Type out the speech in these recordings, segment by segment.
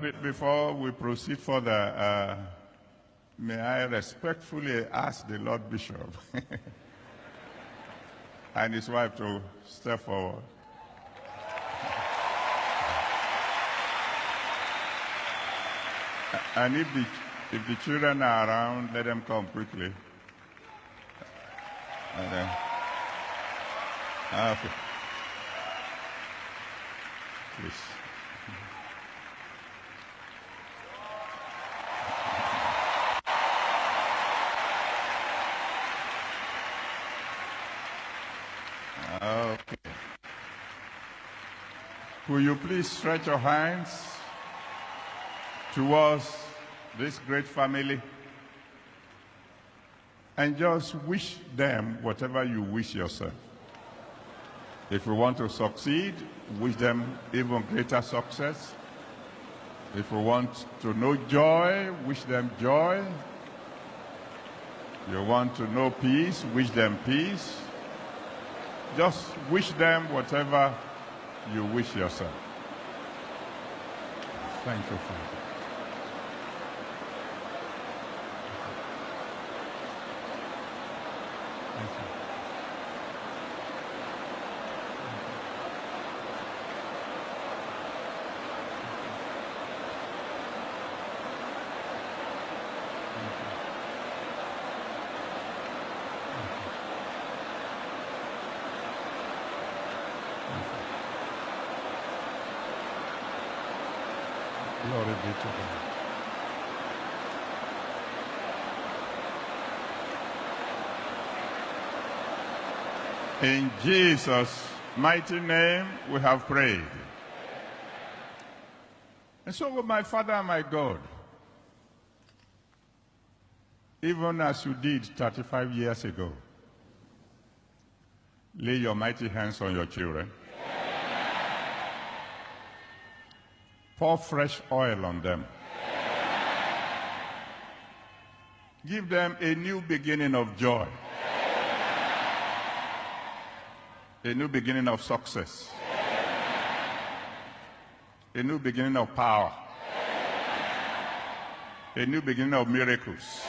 Before we proceed further, uh, may I respectfully ask the Lord Bishop and his wife to step forward. And if the, if the children are around, let them come quickly. And then, okay. Please. Will you please stretch your hands towards this great family and just wish them whatever you wish yourself. If you want to succeed, wish them even greater success. If you want to know joy, wish them joy. You want to know peace, wish them peace. Just wish them whatever you wish yourself. Thank you, Father. Thank you. Glory be to God. In Jesus' mighty name we have prayed. And so my Father and my God, even as you did 35 years ago, lay your mighty hands on your children. Pour fresh oil on them. Give them a new beginning of joy. A new beginning of success. A new beginning of power. A new beginning of miracles.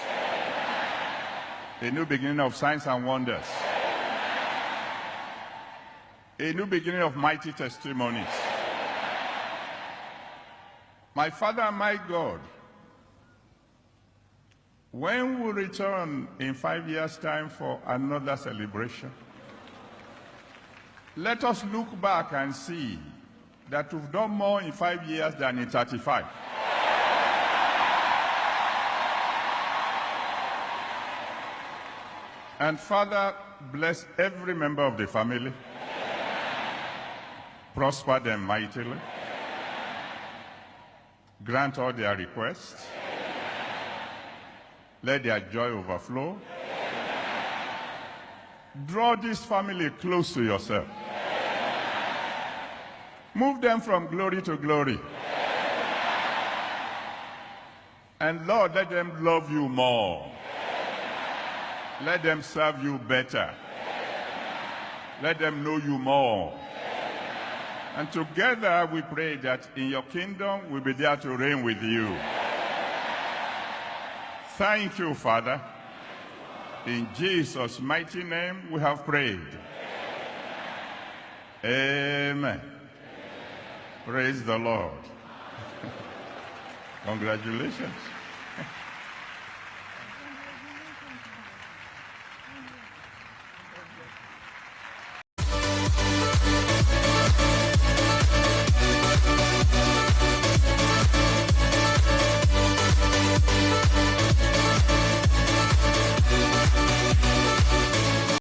A new beginning of signs and wonders. A new beginning of mighty testimonies. My Father my God, when we return in five years' time for another celebration, let us look back and see that we've done more in five years than in 35. And Father, bless every member of the family. Prosper them mightily. Grant all their requests. Let their joy overflow. Draw this family close to yourself. Move them from glory to glory. And Lord, let them love you more. Let them serve you better. Let them know you more. And together we pray that in your kingdom we'll be there to reign with you. Thank you, Father. In Jesus' mighty name we have prayed. Amen. Praise the Lord. Congratulations.